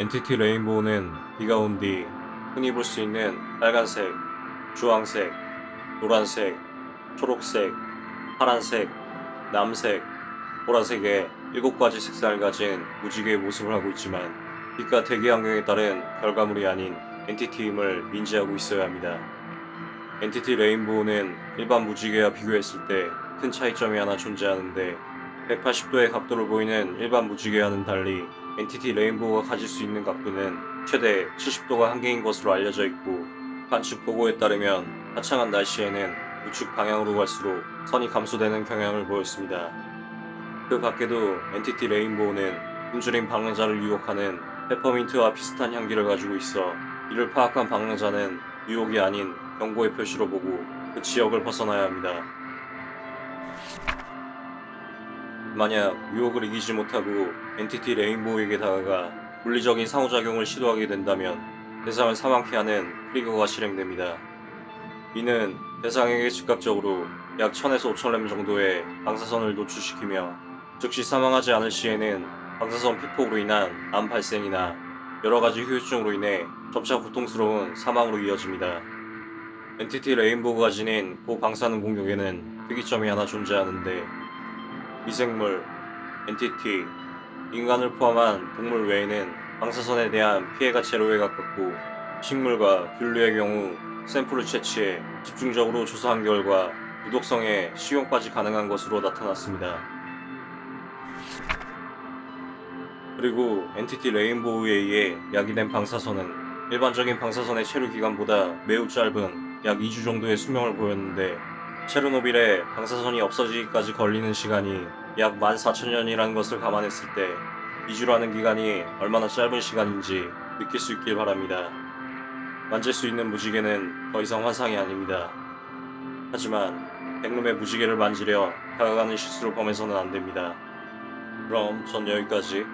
Entity Rainbow는 비가 온 뒤 흔히 볼 수 있는 빨간색, 주황색, 노란색, 초록색, 파란색, 남색, 보라색의 일곱 가지 색상을 가진 무지개의 모습을 하고 있지만 빛과 대기 환경에 따른 결과물이 아닌 entity임을 인지하고 있어야 합니다. Entity Rainbow는 일반 무지개와 비교했을 때 큰 차이점이 하나 존재하는데 180도의 각도를 보이는 일반 무지개와는 달리 Entity Rainbow가 가질 수 있는 각도는 최대 70도가 한계인 것으로 알려져 있고 관측 보고에 따르면 화창한 날씨에는 우측 방향으로 갈수록 선이 감소되는 경향을 보였습니다. 그 밖에도 Entity Rainbow는 굶주린 방랑자를 유혹하는 페퍼민트와 비슷한 향기를 가지고 있어 이를 파악한 방랑자는 유혹이 아닌 경고의 표시로 보고 그 지역을 벗어나야 합니다. 만약 유혹을 이기지 못하고 Entity Rainbow에게 다가가 물리적인 상호작용을 시도하게 된다면 대상을 사망케 하는 트리거가 실행됩니다. 이는 대상에게 즉각적으로 약 1000에서 5000렘 정도의 방사선을 노출시키며 즉시 사망하지 않을 시에는 방사선 피폭으로 인한 암 발생이나 여러가지 후유증으로 인해 점차 고통스러운 사망으로 이어집니다. Entity Rainbow가 지닌 고방사능 공격에는 특이점이 하나 존재하는데 미생물, entity, 인간을 포함한 동물 외에는 방사선에 대한 피해가 제로에 가깝고 식물과 균류의 경우 샘플을 채취해 집중적으로 조사한 결과 유독성에 식용까지 가능한 것으로 나타났습니다. 그리고 엔티티 레인보우에 의해 야기된 방사선은 일반적인 방사선의 체류 기간보다 매우 짧은 약 2주 정도의 수명을 보였는데 체르노빌에 방사선이 없어지기까지 걸리는 시간이 약 14,000년이라는 것을 감안했을 때 2주라는 기간이 얼마나 짧은 시간인지 느낄 수 있길 바랍니다. 만질 수 있는 무지개는 더 이상 환상이 아닙니다. 하지만 백룸의 무지개를 만지려 다가가는 실수를 범해서는 안 됩니다. 그럼 전 여기까지